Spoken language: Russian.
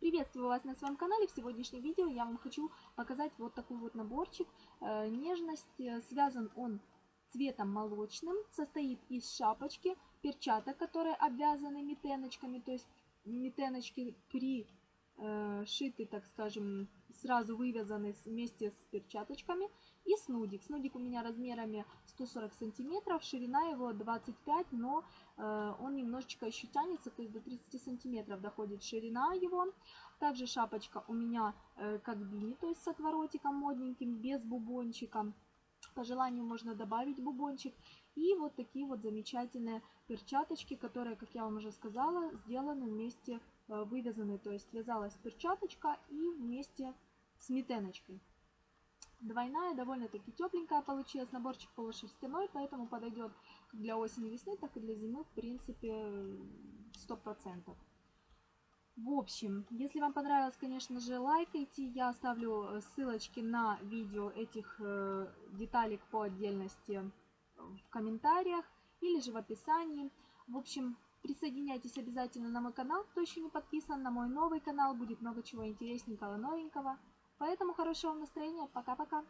Приветствую вас на своем канале. В сегодняшнем видео я вам хочу показать вот такой вот наборчик. Э, Нежность. э, Связан он цветом молочным. Состоит из шапочки, перчаток, которые обвязаны митеночками. То есть митеночки при э, шиты, так скажем, сразу вывязаны с- вместе с перчаточками. И снудик. Снудик у меня размерами 140 сантиметров, ширина его 25, но э, он немножечко еще тянется, то есть до 30 сантиметров доходит ширина его. Также шапочка у меня э, как бини, то есть с отворотиком модненьким, без бубончика. По желанию можно добавить бубончик. И вот такие вот замечательные перчаточки, которые, как я вам уже сказала, сделаны вместе, э, вывязаны. То есть вязалась перчаточка и вместе с митеночкой. Двойная, довольно-таки тепленькая получилась. Наборчик полушерстяной, поэтому подойдет как для осени-весны, так и для зимы, в принципе, 100%. В общем, если вам понравилось, конечно же, лайкайте. Я оставлю э, ссылочки на видео этих э, деталек по отдельности в комментариях или же в описании. В общем, присоединяйтесь обязательно на мой канал, кто еще не подписан, на мой новый канал. Будет много чего интересненького, новенького. Поэтому хорошего вам настроения. Пока-пока.